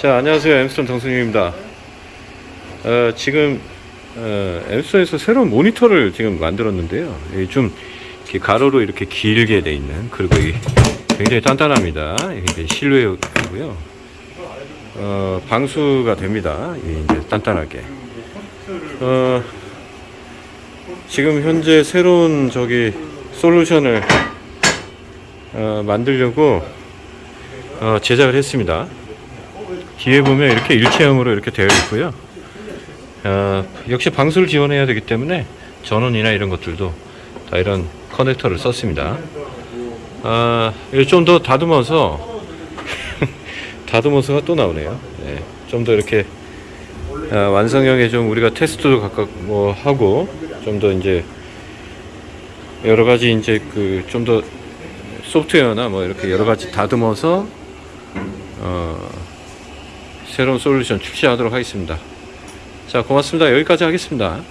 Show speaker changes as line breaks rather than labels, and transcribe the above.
자 안녕하세요. 엠스톤 정승윤입니다. 어, 지금 어, 엠스톤에서 새로운 모니터를 지금 만들었는데요. 이좀 이렇게 가로로 이렇게 길게 돼 있는 그리고 이 굉장히 단단합니다. 이게 실외고요. 어, 방수가 됩니다. 이 이제 단단하게. 어, 지금 현재 새로운 저기 솔루션을 어, 만들려고 어, 제작을 했습니다 뒤에 보면 이렇게 일체형으로 이렇게 되어 있고요. 어, 역시 방수를 지원해야 되기 때문에 전원이나 이런 것들도 다 이런 커넥터를 썼습니다. 아, 좀 더 다듬어서 다듬어서가 또 나오네요. 네, 좀 더 이렇게 아, 완성형에 좀 우리가 테스트도 각각 뭐 하고 좀 더 이제 여러 가지 이제 그 좀 더 소프트웨어나 뭐 이렇게 여러 가지 다듬어서 어, 새로운 솔루션 출시하도록 하겠습니다. 자, 고맙습니다. 여기까지 하겠습니다.